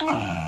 Ah.